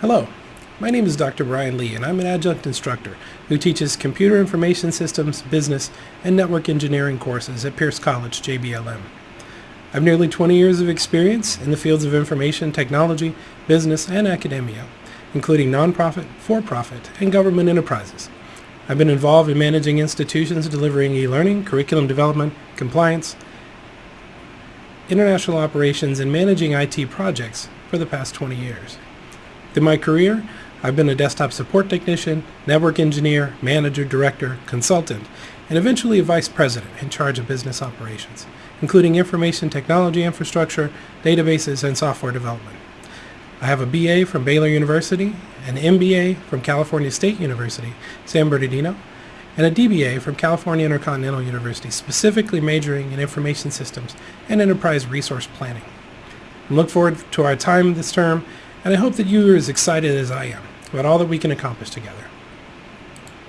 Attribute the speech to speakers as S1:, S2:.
S1: Hello, my name is Dr. Brian Lee and I'm an adjunct instructor who teaches Computer Information Systems, Business, and Network Engineering courses at Pierce College, JBLM. I have nearly 20 years of experience in the fields of information technology, business, and academia, including nonprofit, for-profit, and government enterprises. I've been involved in managing institutions delivering e-learning, curriculum development, compliance, international operations, and managing IT projects for the past 20 years. Through my career, I've been a desktop support technician, network engineer, manager, director, consultant, and eventually a vice president in charge of business operations, including information technology infrastructure, databases, and software development. I have a BA from Baylor University, an MBA from California State University, San Bernardino, and a DBA from California Intercontinental University, specifically majoring in information systems and enterprise resource planning. I look forward to our time this term, and I hope that you are as excited as I am about all that we can accomplish together.